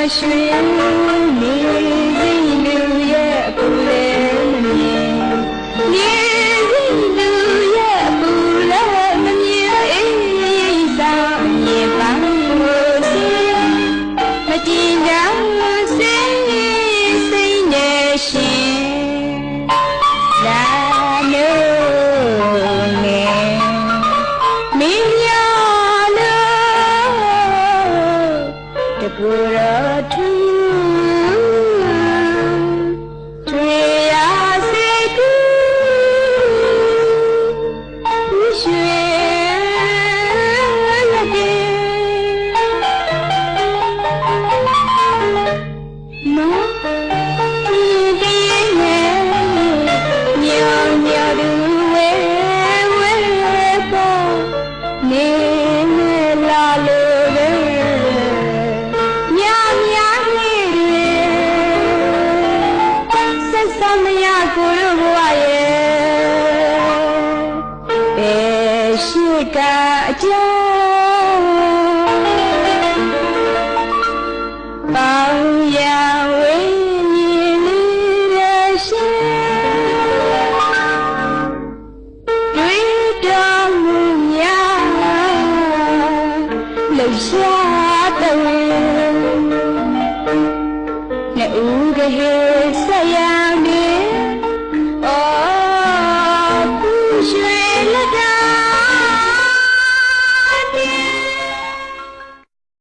在寻觅。về xuôi cả cha bao giờ ấy lý ra xe Tuy cho mùa nhà lời xa tình